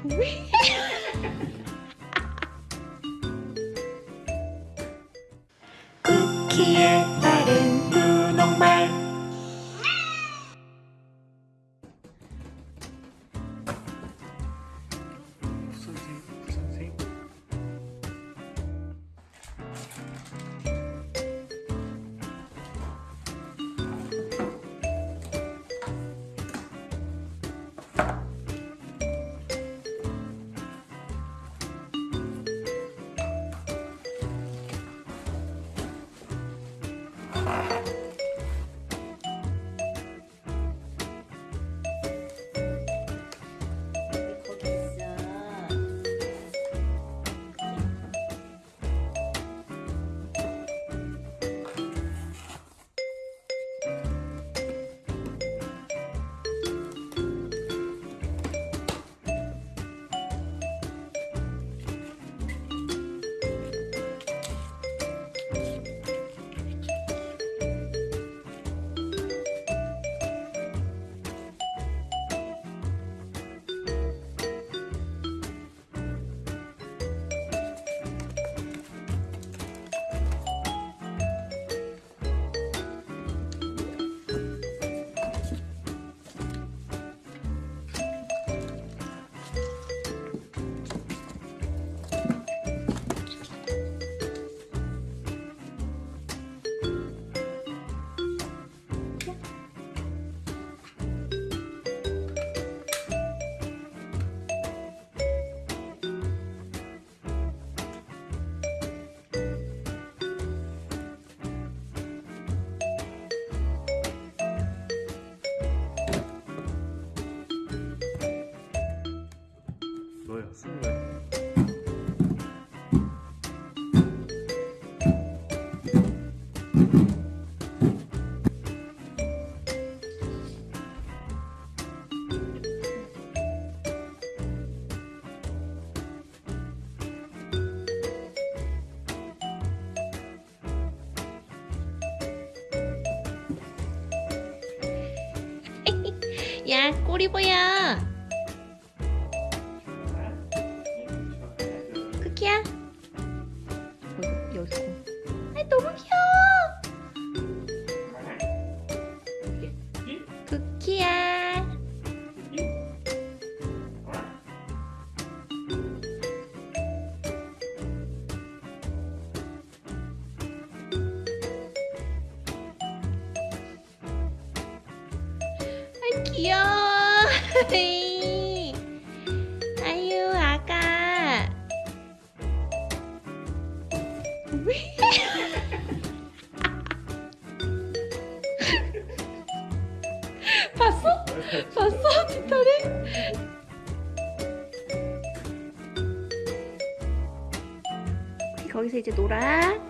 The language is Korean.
쿠키의 거 야, 꼬리 보여. 쿠키야. 어, 여기 공. 아, 너무 귀여워. 쿠키야. 귀여워. 아유, 아가. 봤어? 봤어? 뒷다리? 거기서 이제 놀아.